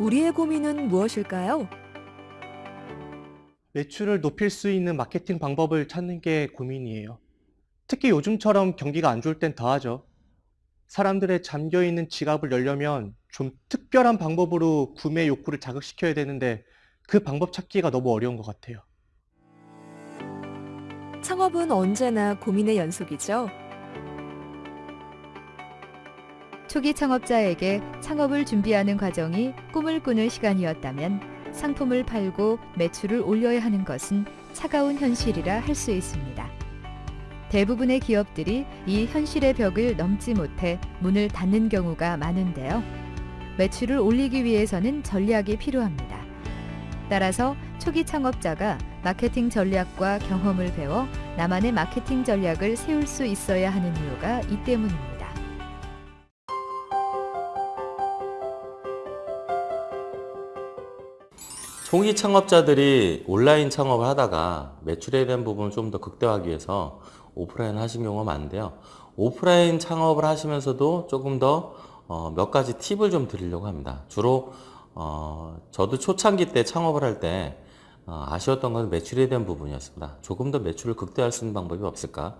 우리의 고민은 무엇일까요? 매출을 높일 수 있는 마케팅 방법을 찾는 게 고민이에요. 특히 요즘처럼 경기가 안 좋을 땐 더하죠. 사람들의 잠겨 있는 지갑을 열려면 좀 특별한 방법으로 구매 욕구를 자극시켜야 되는데 그 방법 찾기가 너무 어려운 것 같아요. 창업은 언제나 고민의 연속이죠. 초기 창업자에게 창업을 준비하는 과정이 꿈을 꾸는 시간이었다면 상품을 팔고 매출을 올려야 하는 것은 차가운 현실이라 할 수 있습니다. 대부분의 기업들이 이 현실의 벽을 넘지 못해 문을 닫는 경우가 많은데요. 매출을 올리기 위해서는 전략이 필요합니다. 따라서 초기 창업자가 마케팅 전략과 경험을 배워 나만의 마케팅 전략을 세울 수 있어야 하는 이유가 이 때문입니다. 초기 창업자들이 온라인 창업을 하다가 매출에 대한 부분을 좀 더 극대화하기 위해서 오프라인 하신 경우가 많은데요. 오프라인 창업을 하시면서도 조금 더 어, 몇 가지 팁을 좀 드리려고 합니다. 주로 어, 저도 초창기 때 창업을 할때 어, 아쉬웠던 건 매출에 대한 부분이었습니다. 조금 더 매출을 극대화할 수 있는 방법이 없을까?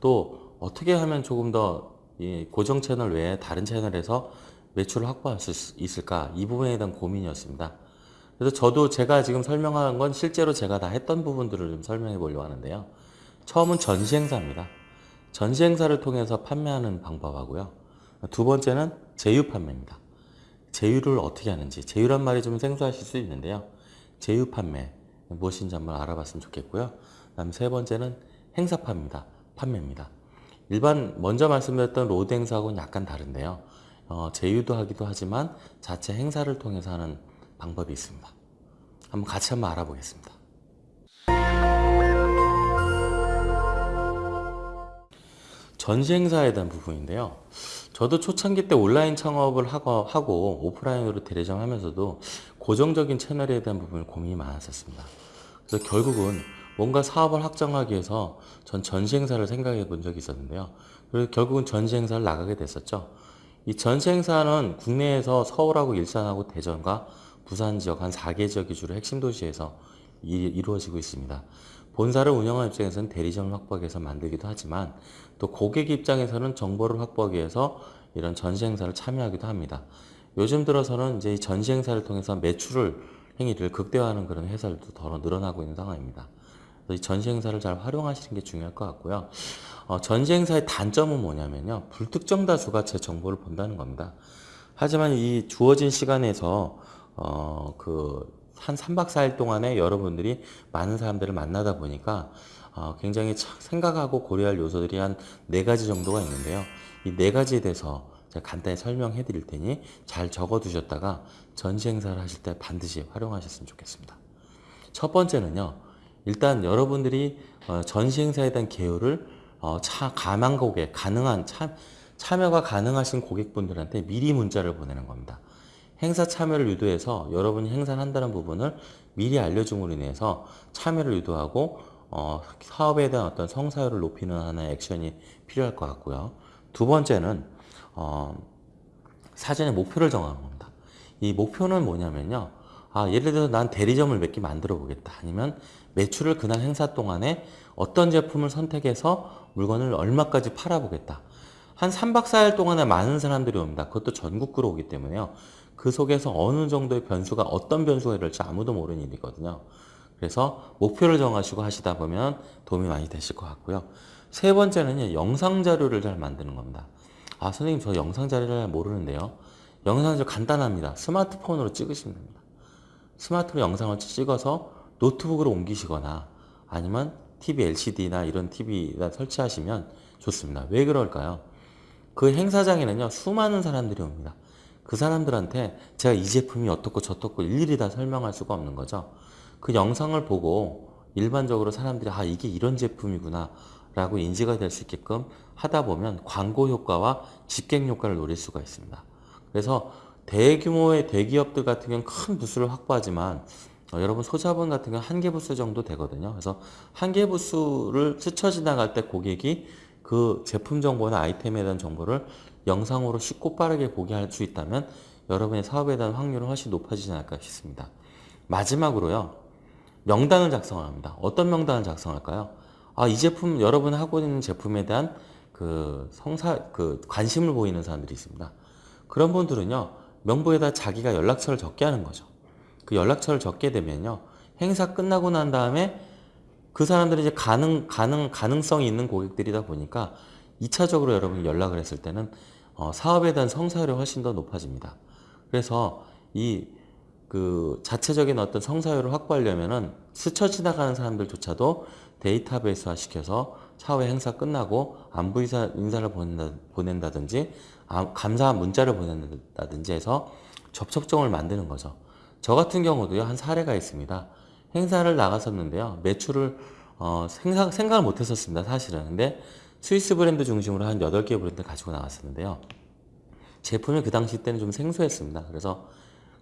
또 어떻게 하면 조금 더이 고정 채널 외에 다른 채널에서 매출을 확보할 수 있을까? 이 부분에 대한 고민이었습니다. 그래서 저도 제가 지금 설명한 건 실제로 제가 다 했던 부분들을 좀 설명해 보려고 하는데요. 처음은 전시 행사입니다. 전시 행사를 통해서 판매하는 방법하고요. 두 번째는 제휴 판매입니다. 제휴를 어떻게 하는지, 제휴란 말이 좀 생소하실 수 있는데요. 제휴 판매 무엇인지 한번 알아봤으면 좋겠고요. 그다음 세 번째는 행사파입니다. 판매입니다. 일반 먼저 말씀드렸던 road 행사하고는 약간 다른데요. 어, 제휴도 하기도 하지만 자체 행사를 통해서 하는 방법이 있습니다. 한번 같이 한번 알아보겠습니다. 전시 행사에 대한 부분인데요. 저도 초창기 때 온라인 창업을 하고, 오프라인으로 대리점 하면서도 고정적인 채널에 대한 부분을 고민이 많았었습니다. 그래서 결국은 뭔가 사업을 확장하기 위해서 전 전시 행사를 생각해 본 적이 있었는데요. 그리고 결국은 전시 행사를 나가게 됐었죠. 이 전시 행사는 국내에서 서울하고 일산하고 대전과 부산 지역 한 4개 지역 위주로 핵심 도시에서 이, 루어지고 있습니다. 본사를 운영하는 입장에서는 대리점을 확보하기 위해서 만들기도 하지만 또 고객 입장에서는 정보를 확보하기 위해서 이런 전시 행사를 참여하기도 합니다. 요즘 들어서는 이제 전시 행사를 통해서 매출을 행위를 극대화하는 그런 회사들도 더 늘어나고 있는 상황입니다. 이 전시 행사를 잘 활용하시는 게 중요할 것 같고요. 어, 전시 행사의 단점은 뭐냐면요. 불특정 다수가 제 정보를 본다는 겁니다. 하지만 이 주어진 시간에서 어, 그, 한 3박 4일 동안에 여러분들이 많은 사람들을 만나다 보니까 어, 굉장히 생각하고 고려할 요소들이 한 네 가지 정도가 있는데요. 이 네 가지에 대해서 제가 간단히 설명해 드릴 테니 잘 적어 두셨다가 전시 행사를 하실 때 반드시 활용하셨으면 좋겠습니다. 첫 번째는요. 일단 여러분들이 어, 전시 행사에 대한 개요를 어, 차, 가망 고객, 가능한 참, 참여가 가능하신 고객분들한테 미리 문자를 보내는 겁니다. 행사 참여를 유도해서 여러분이 행사를 한다는 부분을 미리 알려줌으로 인해서 참여를 유도하고 어, 사업에 대한 어떤 성사율을 높이는 하나의 액션이 필요할 것 같고요. 두 번째는 어, 사전에 목표를 정하는 겁니다. 이 목표는 뭐냐면요. 아, 예를 들어서 난 대리점을 몇 개 만들어 보겠다. 아니면 매출을 그날 행사 동안에 어떤 제품을 선택해서 물건을 얼마까지 팔아보겠다. 한 3박 4일 동안에 많은 사람들이 옵니다. 그것도 전국구로 오기 때문에요. 그 속에서 어느 정도의 변수가 어떤 변수가 일어날지 아무도 모르는 일이거든요. 그래서 목표를 정하시고 하시다 보면 도움이 많이 되실 것 같고요. 세 번째는 영상 자료를 잘 만드는 겁니다. 아 선생님 저 영상 자료를 모르는데요. 영상 자료 간단합니다. 스마트폰으로 찍으시면 됩니다. 스마트로 영상을 찍어서 노트북으로 옮기시거나 아니면 TV LCD나 이런 TV에다 설치하시면 좋습니다. 왜 그럴까요? 그 행사장에는요 수많은 사람들이 옵니다. 그 사람들한테 제가 이 제품이 어떻고 저떻고 일일이 다 설명할 수가 없는 거죠. 그 영상을 보고 일반적으로 사람들이 아 이게 이런 제품이구나 라고 인지가 될 수 있게끔 하다 보면 광고 효과와 집객 효과를 노릴 수가 있습니다. 그래서 대규모의 대기업들 같은 경우는 큰 부수를 확보하지만 어, 여러분 소자본 같은 경우는 한개 부수 정도 되거든요. 그래서 한 개 부수를 스쳐 지나갈 때 고객이 그 제품 정보나 아이템에 대한 정보를 영상으로 쉽고 빠르게 보게 할 수 있다면 여러분의 사업에 대한 확률은 훨씬 높아지지 않을까 싶습니다. 마지막으로요. 명단을 작성을 합니다. 어떤 명단을 작성할까요? 아, 이 제품, 여러분 하고 있는 제품에 대한 그 성사, 그 관심을 보이는 사람들이 있습니다. 그런 분들은요, 명부에다 자기가 연락처를 적게 하는 거죠. 그 연락처를 적게 되면요, 행사 끝나고 난 다음에 그 사람들이 이제 가능, 가능, 가능성이 있는 고객들이다 보니까 2차적으로 여러분이 연락을 했을 때는 어, 사업에 대한 성사율이 훨씬 더 높아집니다. 그래서 이 그 자체적인 어떤 성사율을 확보하려면은 스쳐 지나가는 사람들조차도 데이터베이스화 시켜서 차후에 행사 끝나고 안부 인사, 인사를 보낸다, 보낸다든지 아, 감사 문자를 보낸다든지 해서 접촉점을 만드는 거죠. 저 같은 경우도요 한 사례가 있습니다. 행사를 나갔었는데요 매출을 어, 생각, 생각을 못 했었습니다 사실은 근데 스위스 브랜드 중심으로 한 8개 브랜드 가지고 나갔었는데요 제품이 그 당시 때는 좀 생소했습니다 그래서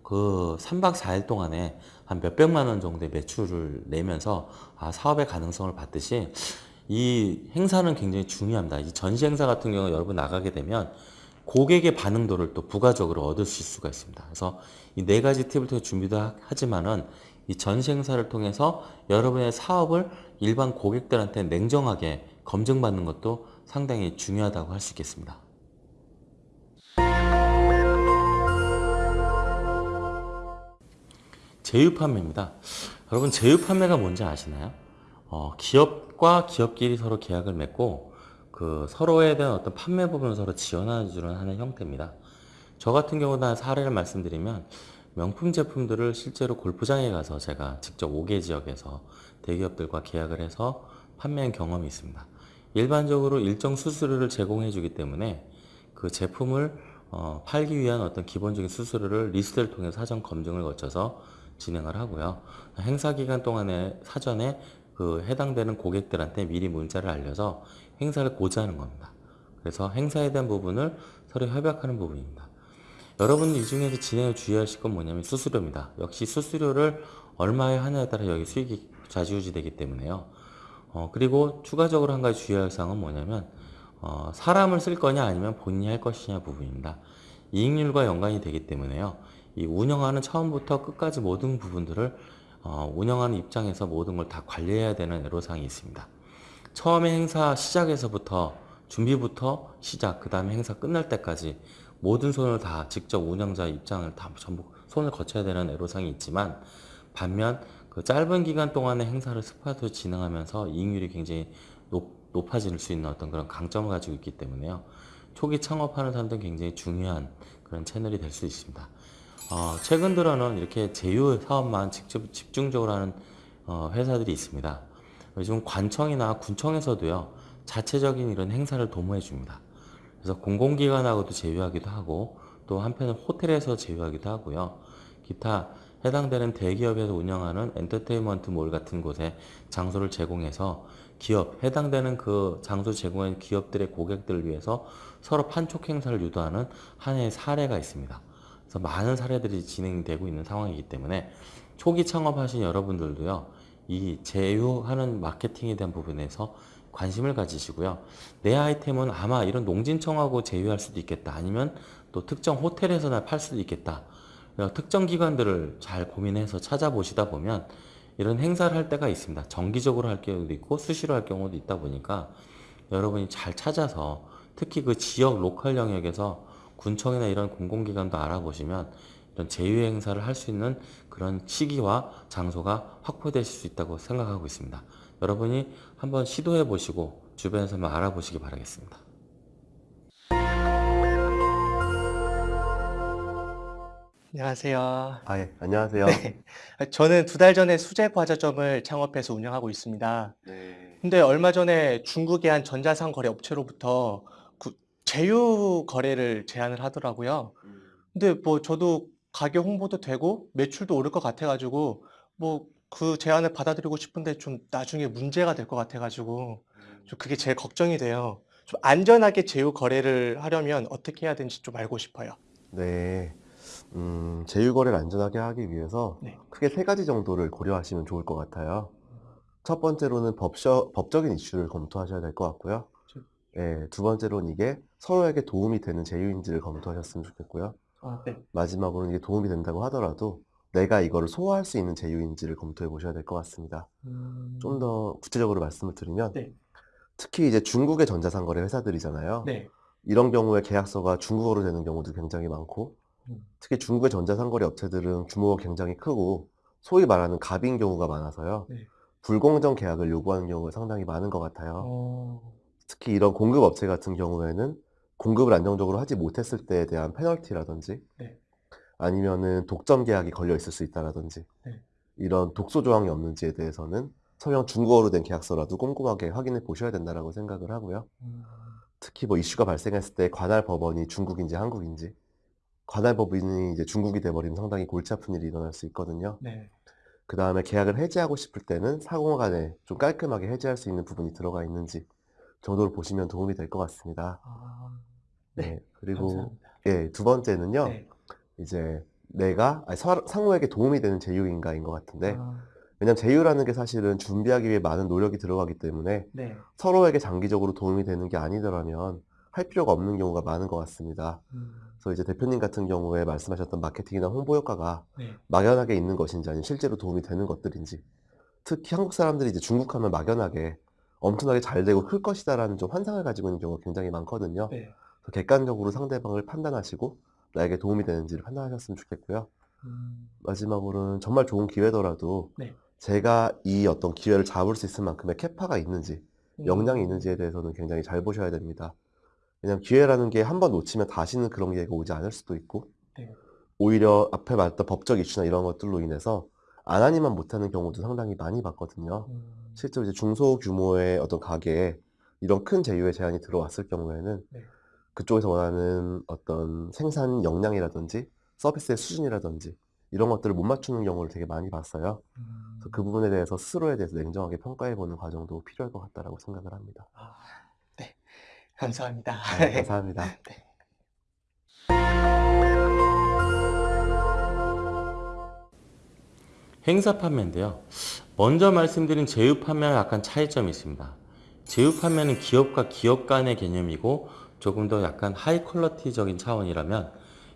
그 3박 4일 동안에 한 몇백만 원 정도의 매출을 내면서 아, 사업의 가능성을 봤듯이 이 행사는 굉장히 중요합니다. 이 전시 행사 같은 경우 여러분 나가게 되면 고객의 반응도를 또 부가적으로 얻으실 수가 있습니다. 그래서 이 네 가지 팁을 통해 준비도 하- 하지만은 이 전시 행사를 통해서 여러분의 사업을 일반 고객들한테 냉정하게 검증받는 것도 상당히 중요하다고 할 수 있겠습니다. 제휴 판매입니다. 여러분 제휴 판매가 뭔지 아시나요? 어, 기업과 기업끼리 서로 계약을 맺고 그 서로에 대한 어떤 판매 부분을 서로 지원해 주는 하는 형태입니다. 저 같은 경우는 한 사례를 말씀드리면 명품 제품들을 실제로 골프장에 가서 제가 직접 5개 지역에서 대기업들과 계약을 해서 판매한 경험이 있습니다. 일반적으로 일정 수수료를 제공해 주기 때문에 그 제품을 어, 팔기 위한 어떤 기본적인 수수료를 리스트를 통해 사전 검증을 거쳐서 진행을 하고요. 행사 기간 동안에 사전에 그 해당되는 고객들한테 미리 문자를 알려서 행사를 고지하는 겁니다. 그래서 행사에 대한 부분을 서로 협약하는 부분입니다. 여러분 이 중에서 진행에 주의하실 건 뭐냐면 수수료입니다. 역시 수수료를 얼마에 하냐에 따라 여기 수익이 좌지우지 되기 때문에요. 어, 그리고 추가적으로 한 가지 주의할 사항은 뭐냐면 어, 사람을 쓸 거냐 아니면 본인이 할 것이냐 부분입니다. 이익률과 연관이 되기 때문에요. 이 운영하는 처음부터 끝까지 모든 부분들을 어, 운영하는 입장에서 모든 걸 다 관리해야 되는 애로사항이 있습니다. 처음에 행사 시작에서부터 준비부터 시작, 그 다음에 행사 끝날 때까지 모든 손을 다 직접 운영자 입장을 다 전부 손을 거쳐야 되는 애로사항이 있지만 반면 그 짧은 기간 동안의 행사를 스파트로 진행하면서 이익률이 굉장히 높, 높아질 수 있는 어떤 그런 강점을 가지고 있기 때문에요. 초기 창업하는 사람들은 굉장히 중요한 그런 채널이 될 수 있습니다. 어, 최근 들어는 이렇게 제휴 사업만 직접 집중적으로 하는 어, 회사들이 있습니다. 요즘 관청이나 군청에서도요 자체적인 이런 행사를 도모해 줍니다. 그래서 공공기관하고도 제휴하기도 하고 또 한편은 호텔에서 제휴하기도 하고요. 기타 해당되는 대기업에서 운영하는 엔터테인먼트 몰 같은 곳에 장소를 제공해서 기업, 해당되는 그 장소 제공한 기업들의 고객들을 위해서 서로 판촉 행사를 유도하는 한 해의 사례가 있습니다. 그래서 많은 사례들이 진행되고 있는 상황이기 때문에 초기 창업하신 여러분들도요, 이 제휴하는 마케팅에 대한 부분에서 관심을 가지시고요. 내 아이템은 아마 이런 농진청하고 제휴할 수도 있겠다. 아니면 또 특정 호텔에서나 팔 수도 있겠다. 그래서 특정 기관들을 잘 고민해서 찾아보시다 보면 이런 행사를 할 때가 있습니다. 정기적으로 할 경우도 있고 수시로 할 경우도 있다 보니까 여러분이 잘 찾아서 특히 그 지역 로컬 영역에서 군청이나 이런 공공기관도 알아보시면 이런 제휴 행사를 할 수 있는 그런 시기와 장소가 확보되실 수 있다고 생각하고 있습니다. 여러분이 한번 시도해 보시고 주변에서 한번 알아보시기 바라겠습니다. 안녕하세요. 아, 예, 안녕하세요. 네. 저는 두 달 전에 수제 과자점을 창업해서 운영하고 있습니다. 네. 근데 얼마 전에 중국의 한 전자상 거래 업체로부터 그 제휴 거래를 제안을 하더라고요. 음, 근데 뭐 저도 가게 홍보도 되고 매출도 오를 것 같아가지고 뭐 그 제안을 받아들이고 싶은데 좀 나중에 문제가 될 것 같아가지고 음. 좀 그게 제일 걱정이 돼요. 좀 안전하게 제휴 거래를 하려면 어떻게 해야 되는지 좀 알고 싶어요. 네. 음, 제휴거래를 안전하게 하기 위해서 네. 크게 세 가지 정도를 고려하시면 좋을 것 같아요. 첫 번째로는 법적, 법적인 이슈를 검토하셔야 될 것 같고요. 저- 예, 두 번째로는 이게 서로에게 도움이 되는 제휴인지를 검토하셨으면 좋겠고요. 아, 네. 마지막으로는 이게 도움이 된다고 하더라도 내가 이거를 소화할 수 있는 제휴인지를 검토해 보셔야 될 것 같습니다. 음, 좀더 구체적으로 말씀을 드리면 네. 특히 이제 중국의 전자상거래 회사들이잖아요. 네. 이런 경우에 계약서가 중국어로 되는 경우도 굉장히 많고 음. 특히 중국의 전자상거래 업체들은 규모가 굉장히 크고 소위 말하는 갑인 경우가 많아서요. 네. 불공정 계약을 요구하는 경우가 상당히 많은 것 같아요. 어, 특히 이런 공급 업체 같은 경우에는 공급을 안정적으로 하지 못했을 때에 대한 페널티라든지 네. 아니면은 독점 계약이 걸려 있을 수 있다라든지 네. 이런 독소 조항이 없는지에 대해서는 설령 중국어로 된 계약서라도 꼼꼼하게 확인해 보셔야 된다라고 생각을 하고요. 음, 특히 뭐 이슈가 발생했을 때 관할 법원이 중국인지 한국인지 관할 법인이 이제 중국이 돼버리면 상당히 골치 아픈 일이 일어날 수 있거든요. 네. 그 다음에 계약을 해지하고 싶을 때는 상호간에 좀 깔끔하게 해지할 수 있는 부분이 들어가 있는지 정도를 보시면 도움이 될 것 같습니다. 아, 네. 네. 그리고 감사합니다. 예, 두 번째는요. 네. 이제 내가 아니, 서- 상호에게 도움이 되는 제휴인가인 것 같은데 아, 왜냐면 제휴라는 게 사실은 준비하기 위해 많은 노력이 들어가기 때문에 네. 서로에게 장기적으로 도움이 되는 게 아니더라면 할 필요가 없는 경우가 많은 것 같습니다. 음, 그래서 이제 대표님 같은 경우에 말씀하셨던 마케팅이나 홍보 효과가 네. 막연하게 있는 것인지 아니면 실제로 도움이 되는 것들인지 특히 한국 사람들이 이제 중국 하면 막연하게 엄청나게 잘 되고 클 것이다라는 좀 환상을 가지고 있는 경우가 굉장히 많거든요. 네. 그래서 객관적으로 상대방을 판단하시고 나에게 도움이 되는지를 판단하셨으면 좋겠고요. 음, 마지막으로는 정말 좋은 기회더라도 네. 제가 이 어떤 기회를 잡을 수 있을 만큼의 캐파가 있는지 역량이 음, 있는지에 대해서는 굉장히 잘 보셔야 됩니다. 왜냐하면 기회라는 게 한 번 놓치면 다시는 그런 기회가 오지 않을 수도 있고 네. 오히려 앞에 말했던 법적 이슈나 이런 것들로 인해서 안 하니만 못하는 경우도 상당히 많이 봤거든요. 음, 실제로 이제 중소 규모의 어떤 가게에 이런 큰 제휴의 제안이 들어왔을 경우에는 네. 그쪽에서 원하는 어떤 생산 역량이라든지 서비스의 수준이라든지 이런 것들을 못 맞추는 경우를 되게 많이 봤어요. 음, 그래서 그 부분에 대해서 스스로에 대해서 냉정하게 평가해보는 과정도 필요할 것 같다라고 생각을 합니다. 아, 네. 감사합니다. 네, 감사합니다. 행사 판매인데요. 먼저 말씀드린 제휴 판매와 약간 차이점이 있습니다. 제휴 판매는 기업과 기업 간의 개념이고 조금 더 약간 하이 퀄러티적인 차원이라면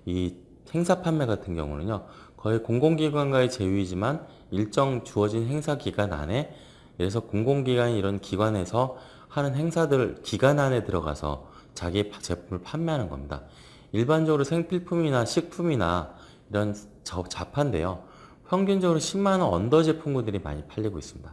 이 행사 판매 같은 경우는요. 거의 공공기관과의 제휴이지만 일정 주어진 행사 기간 안에 그래서 공공기관 이런 기관에서 하는 행사들 기간 안에 들어가서 자기 제품을 판매하는 겁니다. 일반적으로 생필품이나 식품이나 이런 자- 자판인데요. 평균적으로 10만원 언더 제품군들이 많이 팔리고 있습니다.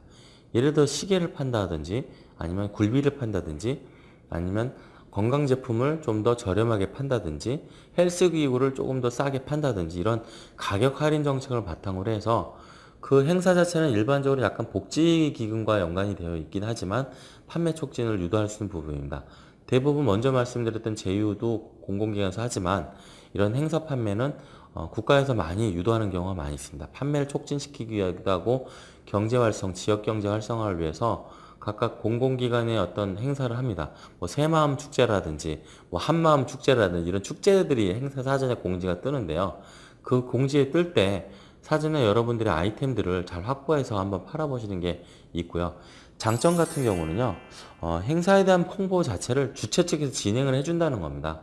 예를 들어 시계를 판다든지 아니면 굴비를 판다든지 아니면 건강 제품을 좀 더 저렴하게 판다든지 헬스 기구를 조금 더 싸게 판다든지 이런 가격 할인 정책을 바탕으로 해서 그 행사 자체는 일반적으로 약간 복지 기금과 연관이 되어 있긴 하지만 판매 촉진을 유도할 수 있는 부분입니다. 대부분 먼저 말씀드렸던 제휴도 공공기관에서 하지만 이런 행사 판매는 어, 국가에서 많이 유도하는 경우가 많이 있습니다. 판매를 촉진시키기 위하기도 하고 경제 활성, 지역 경제 활성화를 위해서 각각 공공기관의 어떤 행사를 합니다. 뭐 새마음 축제라든지 뭐 한마음 축제라든지 이런 축제들이 행사 사전에 공지가 뜨는데요. 그 공지에 뜰 때 사전에 여러분들의 아이템들을 잘 확보해서 한번 팔아보시는 게 있고요. 장점 같은 경우는요. 어, 행사에 대한 홍보 자체를 주최 측에서 진행을 해준다는 겁니다.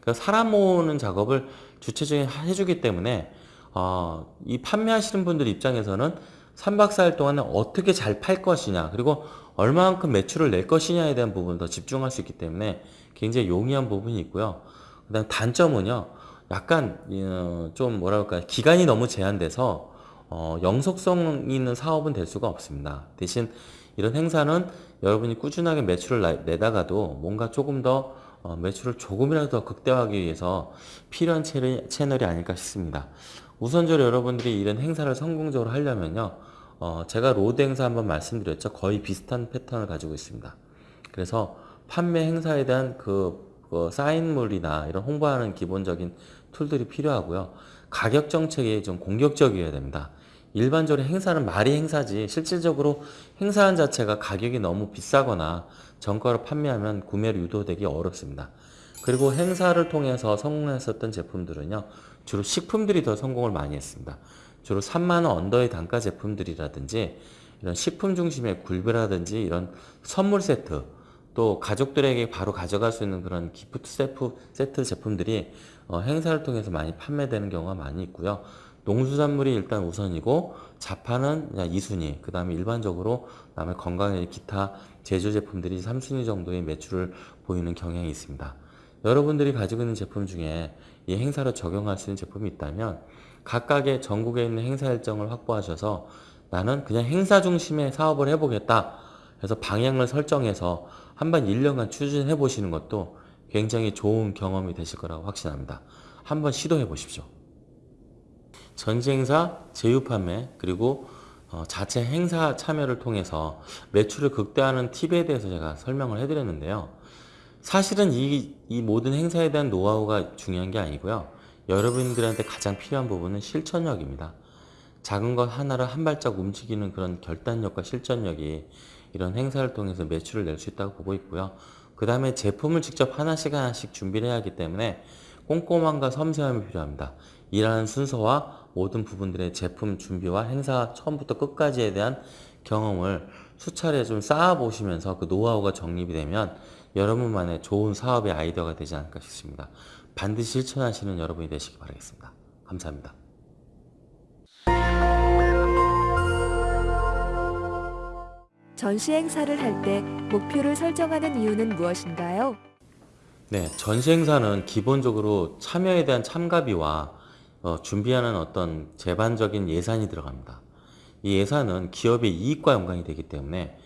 그 사람 모으는 작업을 주최 측이 해주기 때문에 어, 이 판매하시는 분들 입장에서는 3박 4일 동안에 어떻게 잘 팔 것이냐 그리고 얼마만큼 매출을 낼 것이냐에 대한 부분을 더 집중할 수 있기 때문에 굉장히 용이한 부분이 있고요. 그 다음 단점은요. 약간 어, 좀 뭐라 할까요 기간이 너무 제한돼서 어, 영속성 있는 사업은 될 수가 없습니다. 대신 이런 행사는 여러분이 꾸준하게 매출을 나- 내다가도 뭔가 조금 더 어, 매출을 조금이라도 더 극대화하기 위해서 필요한 채널- 채널이 아닐까 싶습니다. 우선적으로 여러분들이 이런 행사를 성공적으로 하려면요. 어, 제가 road 행사 한번 말씀드렸죠. 거의 비슷한 패턴을 가지고 있습니다. 그래서 판매 행사에 대한 그, 그 사인물이나 이런 홍보하는 기본적인 툴들이 필요하고요. 가격 정책이 좀 공격적이어야 됩니다. 일반적으로 행사는 말이 행사지 실질적으로 행사한 자체가 가격이 너무 비싸거나 정가로 판매하면 구매를 유도되기 어렵습니다. 그리고 행사를 통해서 성공했었던 제품들은요. 주로 식품들이 더 성공을 많이 했습니다. 주로 3만원 언더의 단가 제품들이라든지 이런 식품 중심의 굴비라든지 이런 선물 세트 또 가족들에게 바로 가져갈 수 있는 그런 기프트 세트, 세트 제품들이 어, 행사를 통해서 많이 판매되는 경우가 많이 있고요. 농수산물이 일단 우선이고 그냥 2순위, 그 다음에 일반적으로 남의 건강에 기타 제조 제품들이 3순위 정도의 매출을 보이는 경향이 있습니다. 여러분들이 가지고 있는 제품 중에 이 행사로 적용할 수 있는 제품이 있다면 각각의 전국에 있는 행사 일정을 확보하셔서 나는 그냥 행사 중심의 사업을 해보겠다 해서 방향을 설정해서 한번 1년간 추진해 보시는 것도 굉장히 좋은 경험이 되실 거라고 확신합니다. 한번 시도해 보십시오. 전시 행사, 제휴 판매, 그리고 어, 자체 행사 참여를 통해서 매출을 극대화하는 팁에 대해서 제가 설명을 해드렸는데요. 사실은 이, 이 모든 행사에 대한 노하우가 중요한 게 아니고요. 여러분들한테 가장 필요한 부분은 실천력입니다. 작은 것 하나를 한 발짝 움직이는 그런 결단력과 실천력이 이런 행사를 통해서 매출을 낼 수 있다고 보고 있고요. 그 다음에 제품을 직접 하나씩 하나씩 준비를 해야 하기 때문에 꼼꼼함과 섬세함이 필요합니다. 일하는 순서와 모든 부분들의 제품 준비와 행사 처음부터 끝까지에 대한 경험을 수차례 좀 쌓아 보시면서 그 노하우가 정립이 되면 여러분만의 좋은 사업의 아이디어가 되지 않을까 싶습니다. 반드시 실천하시는 여러분이 되시기 바라겠습니다. 감사합니다. 전시 행사를 할 때 목표를 설정하는 이유는 무엇인가요? 네, 전시 행사는 기본적으로 참여에 대한 참가비와 어, 준비하는 어떤 재반적인 예산이 들어갑니다. 이 예산은 기업의 이익과 연관이 되기 때문에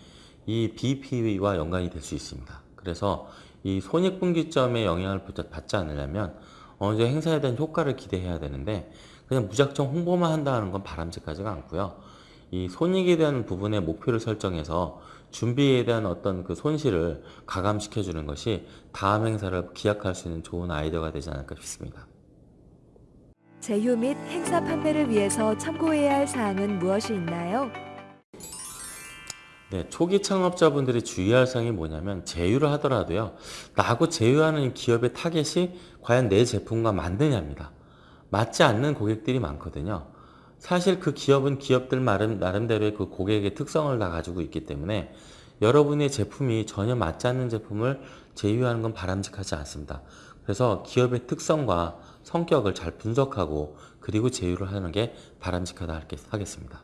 이 BP와 연관이 될 수 있습니다. 그래서 이 손익분기점에 영향을 받- 받지 않으려면 어느 정도 행사에 대한 효과를 기대해야 되는데 그냥 무작정 홍보만 한다는 건 바람직하지가 않고요. 이 손익에 대한 부분에 목표를 설정해서 준비에 대한 어떤 그 손실을 가감시켜 주는 것이 다음 행사를 기약할 수 있는 좋은 아이디어가 되지 않을까 싶습니다. 제휴 및 행사 판매를 위해서 참고해야 할 사항은 무엇이 있나요? 네, 초기 창업자분들이 주의할 사항이 뭐냐면 제휴를 하더라도요. 나하고 제휴하는 기업의 타겟이 과연 내 제품과 맞느냐입니다. 맞지 않는 고객들이 많거든요. 사실 그 기업은 기업들 나름, 나름대로의 그 고객의 특성을 다 가지고 있기 때문에 여러분의 제품이 전혀 맞지 않는 제품을 제휴하는 건 바람직하지 않습니다. 그래서 기업의 특성과 성격을 잘 분석하고 그리고 제휴를 하는 게 바람직하다 하겠습니다.